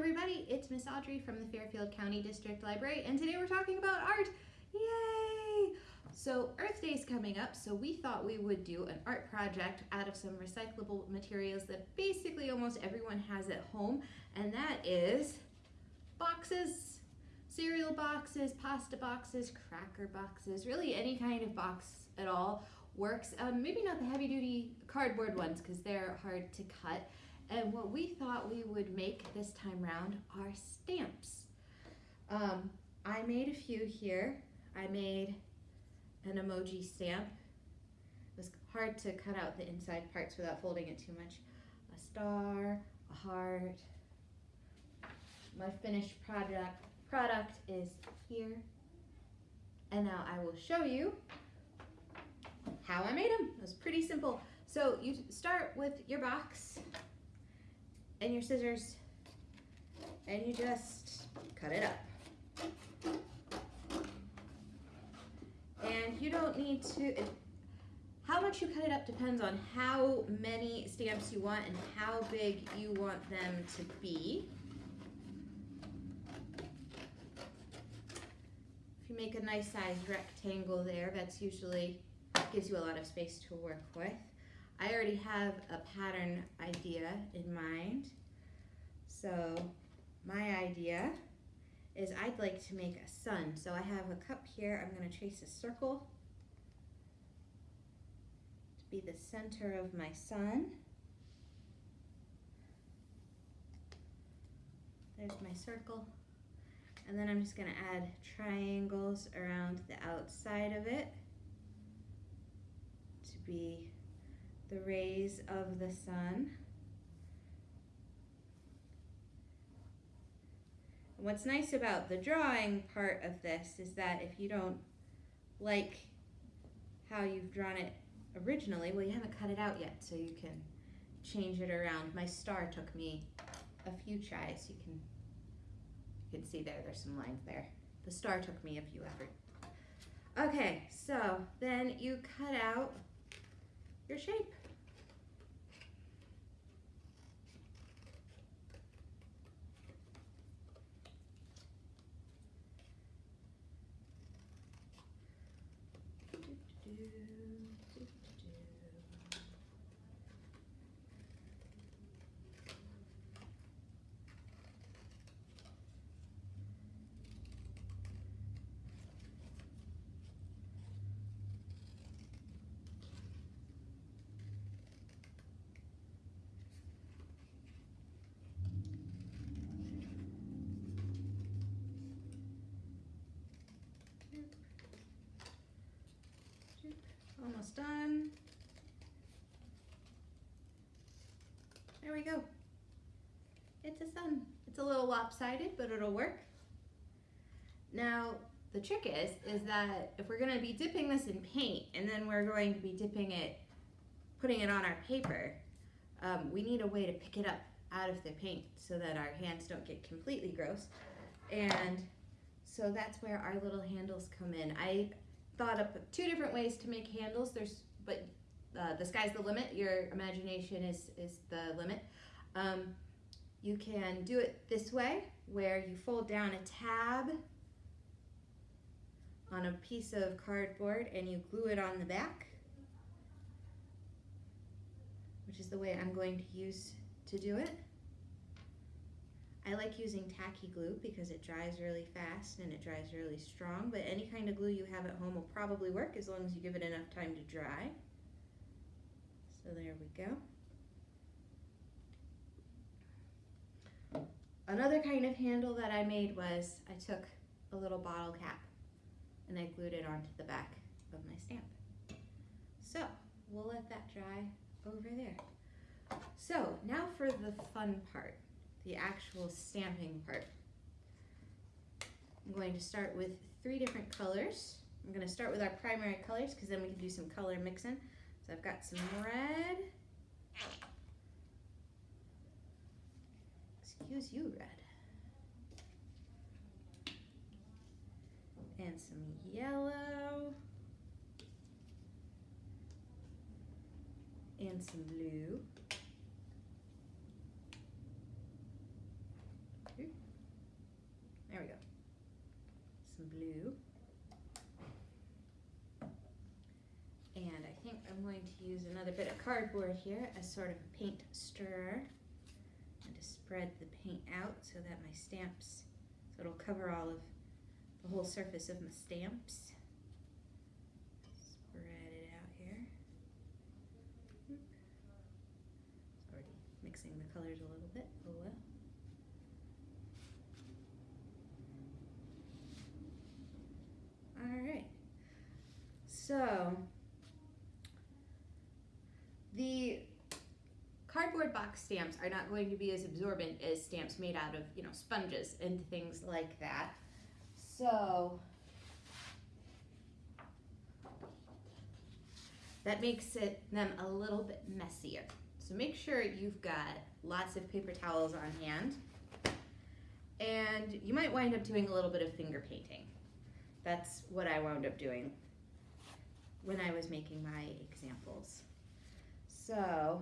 everybody, it's Miss Audrey from the Fairfield County District Library and today we're talking about art. Yay! So Earth Day is coming up, so we thought we would do an art project out of some recyclable materials that basically almost everyone has at home and that is boxes, cereal boxes, pasta boxes, cracker boxes, really any kind of box at all works. Um, maybe not the heavy duty cardboard ones because they're hard to cut. And what we thought we would make this time round are stamps. Um, I made a few here. I made an emoji stamp. It was hard to cut out the inside parts without folding it too much. A star, a heart. My finished product, product is here. And now I will show you how I made them. It was pretty simple. So you start with your box and your scissors and you just cut it up. And you don't need to, how much you cut it up depends on how many stamps you want and how big you want them to be. If you make a nice sized rectangle there, that's usually gives you a lot of space to work with. I already have a pattern idea in mind. So my idea is I'd like to make a sun. So I have a cup here, I'm gonna trace a circle to be the center of my sun. There's my circle. And then I'm just gonna add triangles around the outside of it to be the rays of the sun. What's nice about the drawing part of this is that if you don't like how you've drawn it originally, well you haven't cut it out yet so you can change it around. My star took me a few tries. You can you can see there, there's some lines there. The star took me a few efforts. Okay, so then you cut out your shape. Almost done. There we go. It's a sun. It's a little lopsided, but it'll work. Now, the trick is, is that if we're gonna be dipping this in paint and then we're going to be dipping it, putting it on our paper, um, we need a way to pick it up out of the paint so that our hands don't get completely gross. And so that's where our little handles come in. I thought up two different ways to make handles. There's, but uh, the sky's the limit. Your imagination is, is the limit. Um, you can do it this way, where you fold down a tab on a piece of cardboard and you glue it on the back, which is the way I'm going to use to do it. Like using tacky glue because it dries really fast and it dries really strong, but any kind of glue you have at home will probably work as long as you give it enough time to dry. So there we go. Another kind of handle that I made was I took a little bottle cap and I glued it onto the back of my stamp. So we'll let that dry over there. So now for the fun part the actual stamping part. I'm going to start with three different colors. I'm going to start with our primary colors because then we can do some color mixing. So I've got some red. Excuse you, red. And some yellow. And some blue. There we go. Some blue. And I think I'm going to use another bit of cardboard here as sort of a paint stirrer and to spread the paint out so that my stamps, so it'll cover all of the whole surface of my stamps. Spread it out here. Already mixing the colors a little bit, oh well. So the cardboard box stamps are not going to be as absorbent as stamps made out of, you know, sponges and things like that. So that makes it them a little bit messier. So make sure you've got lots of paper towels on hand. And you might wind up doing a little bit of finger painting. That's what I wound up doing when I was making my examples. So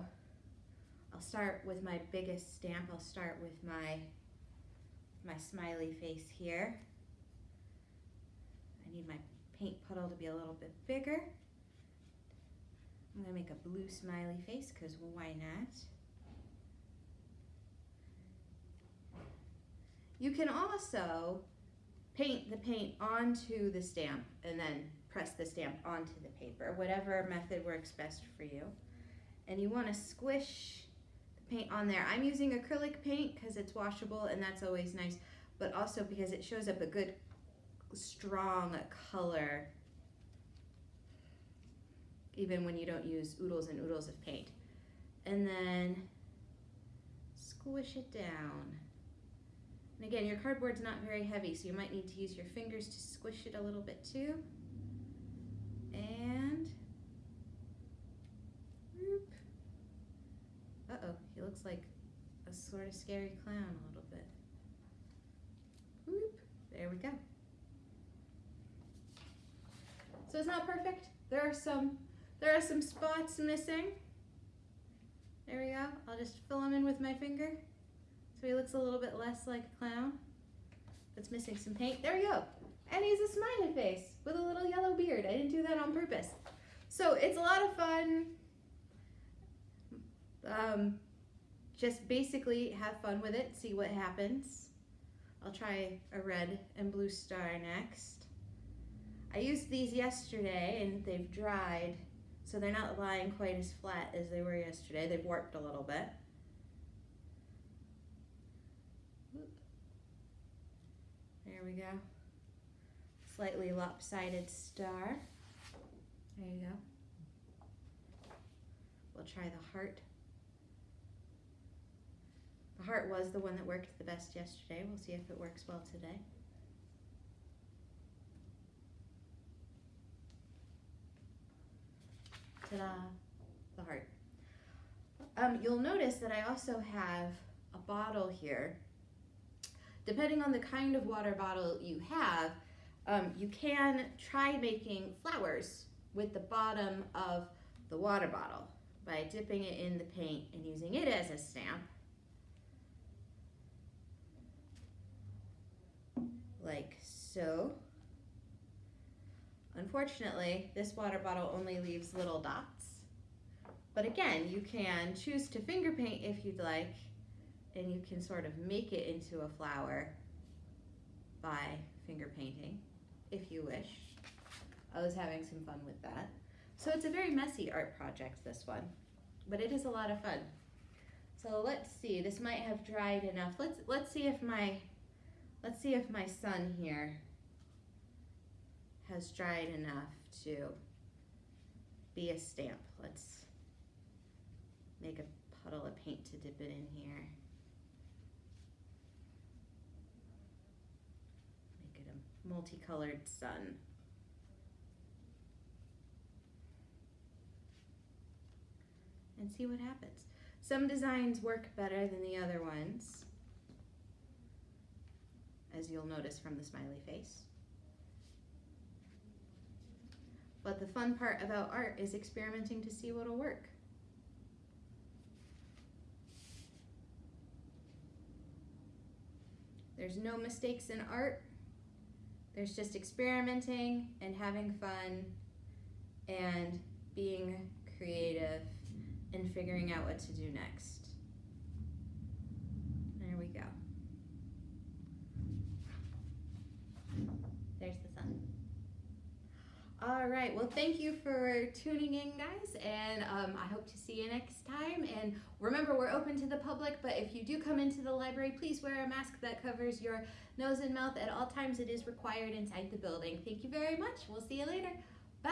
I'll start with my biggest stamp. I'll start with my, my smiley face here. I need my paint puddle to be a little bit bigger. I'm gonna make a blue smiley face because why not? You can also paint the paint onto the stamp and then press the stamp onto the paper, whatever method works best for you. And you want to squish the paint on there. I'm using acrylic paint because it's washable and that's always nice, but also because it shows up a good strong color even when you don't use oodles and oodles of paint. And then squish it down. And again, your cardboard's not very heavy, so you might need to use your fingers to squish it a little bit too. And, whoop. Uh-oh, he looks like a sort of scary clown a little bit. Whoop, there we go. So it's not perfect. There are some, there are some spots missing. There we go. I'll just fill them in with my finger. So he looks a little bit less like a clown. That's missing some paint. There we go. And he's a smiley face with a little yellow beard. I didn't do that on purpose. So it's a lot of fun. Um, just basically have fun with it, see what happens. I'll try a red and blue star next. I used these yesterday and they've dried, so they're not lying quite as flat as they were yesterday. They've warped a little bit. There we go. Slightly lopsided star. There you go. We'll try the heart. Heart was the one that worked the best yesterday. We'll see if it works well today. Ta-da, the heart. Um, you'll notice that I also have a bottle here. Depending on the kind of water bottle you have, um, you can try making flowers with the bottom of the water bottle by dipping it in the paint and using it as a stamp. Like so. Unfortunately, this water bottle only leaves little dots. But again, you can choose to finger paint if you'd like, and you can sort of make it into a flower by finger painting, if you wish. I was having some fun with that. So it's a very messy art project, this one, but it is a lot of fun. So let's see, this might have dried enough. Let's, let's see if my, let's see if my sun here has dried enough to be a stamp. Let's make a puddle of paint to dip it in here. Make it a multicolored sun. And see what happens. Some designs work better than the other ones, as you'll notice from the smiley face. But the fun part about art is experimenting to see what'll work. There's no mistakes in art. there's just experimenting and having fun and being creative and figuring out what to do next. There we go. There's the sun. All right. Well, thank you for tuning in, guys, and um, I hope to see you next time. And remember, we're open to the public, but if you do come into the library, please wear a mask that covers your nose and mouth at all times. It is required inside the building. Thank you very much. We'll see you later. Bye.